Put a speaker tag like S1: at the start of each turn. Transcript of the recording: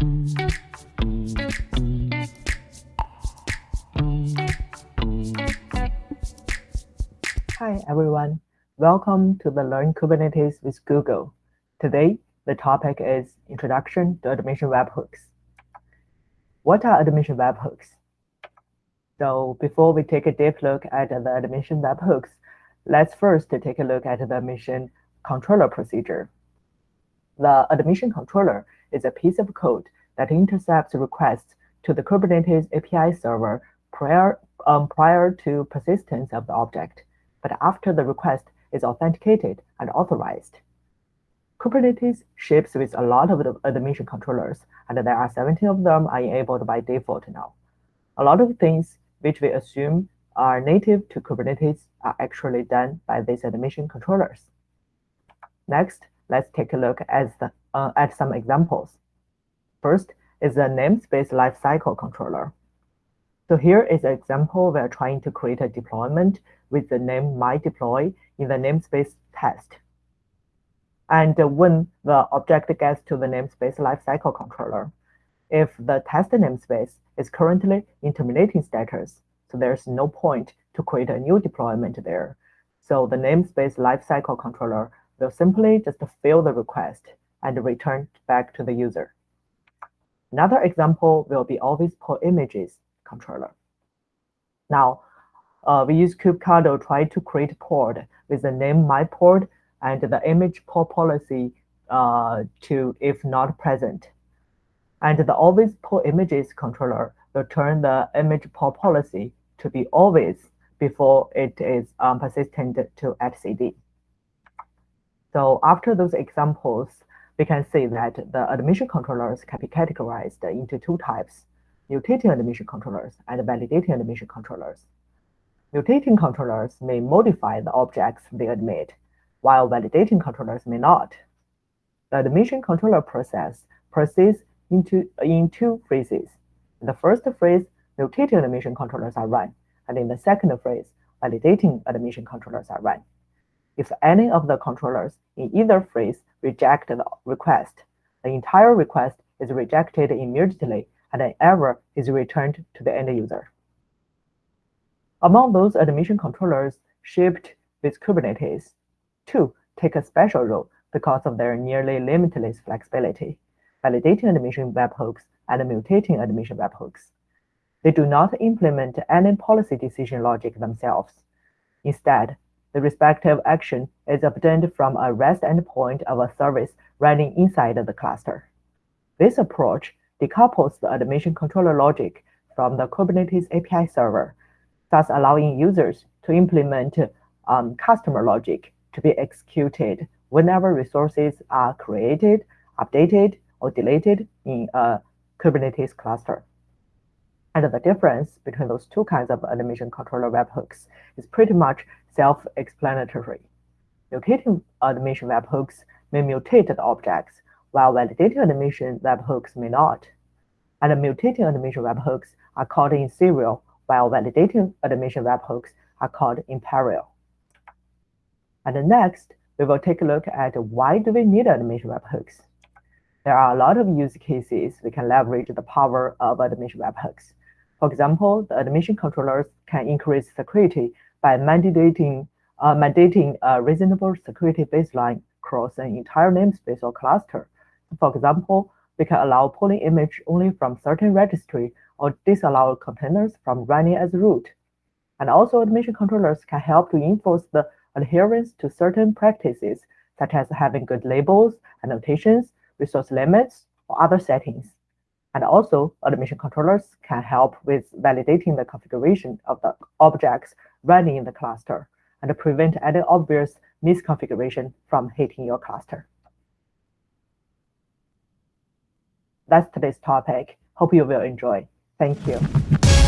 S1: Hi, everyone. Welcome to the Learn Kubernetes with Google. Today, the topic is Introduction to Admission Webhooks. What are admission webhooks? So before we take a deep look at the admission webhooks, let's first take a look at the admission controller procedure. The admission controller is a piece of code that intercepts requests to the Kubernetes API server prior, um, prior to persistence of the object but after the request is authenticated and authorized. Kubernetes ships with a lot of the admission controllers, and there are 17 of them are enabled by default now. A lot of things which we assume are native to Kubernetes are actually done by these admission controllers. Next, let's take a look at, the, uh, at some examples. First is the namespace lifecycle controller. So here is an example we're trying to create a deployment with the name myDeploy in the namespace test. And when the object gets to the namespace lifecycle controller, if the test namespace is currently in terminating status, so there's no point to create a new deployment there. So the namespace lifecycle controller will simply just fill the request and return back to the user. Another example will be always pull images controller. Now, uh, we use kubectl try to create port with the name my myPort and the image pull policy uh, to if not present. And the always pull images controller will turn the image pull policy to be always before it is um, persistent to etcd. So after those examples, we can see that the admission controllers can be categorized into two types, mutating admission controllers and validating admission controllers. Mutating controllers may modify the objects they admit, while validating controllers may not. The admission controller process proceeds into, in two phases. In the first phase, mutating admission controllers are run, and in the second phase, validating admission controllers are run. If any of the controllers in either phase reject the request, the entire request is rejected immediately and an error is returned to the end user. Among those admission controllers shipped with Kubernetes, two take a special role because of their nearly limitless flexibility, validating admission webhooks and mutating admission webhooks. They do not implement any policy decision logic themselves. Instead, the respective action is obtained from a REST endpoint of a service running inside the cluster. This approach decouples the admission controller logic from the Kubernetes API server thus allowing users to implement um, customer logic to be executed whenever resources are created, updated, or deleted in a Kubernetes cluster. And the difference between those two kinds of admission controller webhooks is pretty much self-explanatory. Mutating admission webhooks may mutate the objects, while validating admission webhooks may not. And mutating admission webhooks are called in serial while validating admission webhooks are called in parallel. And next, we will take a look at why do we need admission webhooks. There are a lot of use cases we can leverage the power of admission webhooks. For example, the admission controllers can increase security by mandating, uh, mandating a reasonable security baseline across an entire namespace or cluster. For example, we can allow pulling image only from certain registry or disallow containers from running as root. And also admission controllers can help to enforce the adherence to certain practices, such as having good labels, annotations, resource limits, or other settings. And also, admission controllers can help with validating the configuration of the objects running in the cluster and prevent any obvious misconfiguration from hitting your cluster. That's today's topic. Hope you will enjoy. Thank you.